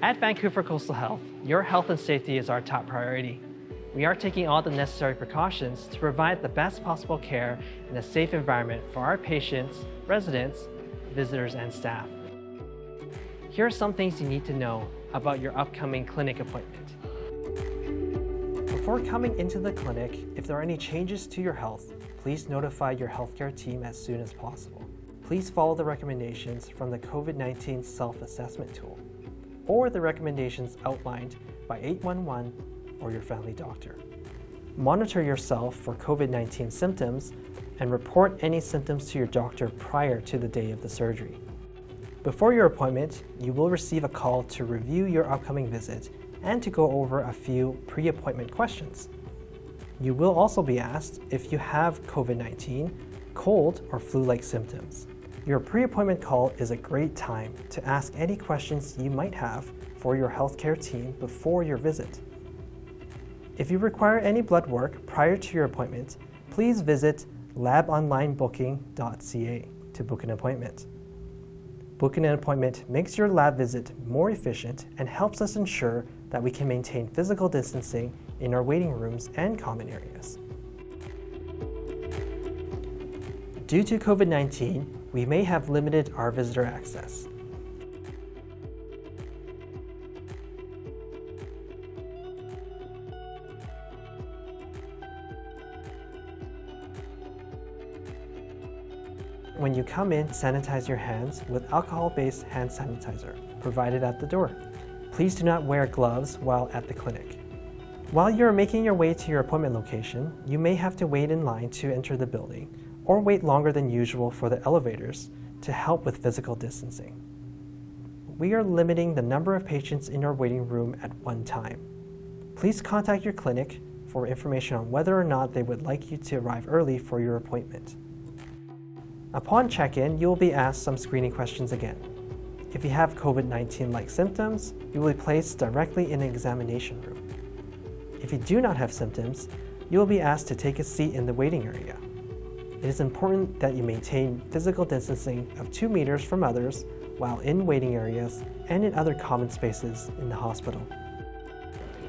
At Vancouver Coastal Health, your health and safety is our top priority. We are taking all the necessary precautions to provide the best possible care in a safe environment for our patients, residents, visitors, and staff. Here are some things you need to know about your upcoming clinic appointment. Before coming into the clinic, if there are any changes to your health, please notify your healthcare team as soon as possible. Please follow the recommendations from the COVID-19 self-assessment tool or the recommendations outlined by 811 or your family doctor. Monitor yourself for COVID-19 symptoms and report any symptoms to your doctor prior to the day of the surgery. Before your appointment, you will receive a call to review your upcoming visit and to go over a few pre-appointment questions. You will also be asked if you have COVID-19, cold, or flu-like symptoms. Your pre-appointment call is a great time to ask any questions you might have for your healthcare team before your visit. If you require any blood work prior to your appointment, please visit labonlinebooking.ca to book an appointment. Booking an appointment makes your lab visit more efficient and helps us ensure that we can maintain physical distancing in our waiting rooms and common areas. Due to COVID-19, we may have limited our visitor access. When you come in, sanitize your hands with alcohol-based hand sanitizer provided at the door. Please do not wear gloves while at the clinic. While you are making your way to your appointment location, you may have to wait in line to enter the building or wait longer than usual for the elevators to help with physical distancing. We are limiting the number of patients in our waiting room at one time. Please contact your clinic for information on whether or not they would like you to arrive early for your appointment. Upon check-in, you will be asked some screening questions again. If you have COVID-19-like symptoms, you will be placed directly in an examination room. If you do not have symptoms, you will be asked to take a seat in the waiting area. It is important that you maintain physical distancing of 2 meters from others while in waiting areas and in other common spaces in the hospital.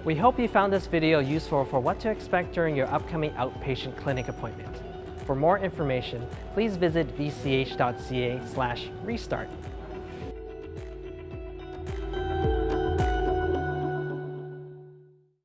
We hope you found this video useful for what to expect during your upcoming outpatient clinic appointment. For more information, please visit vch.ca restart.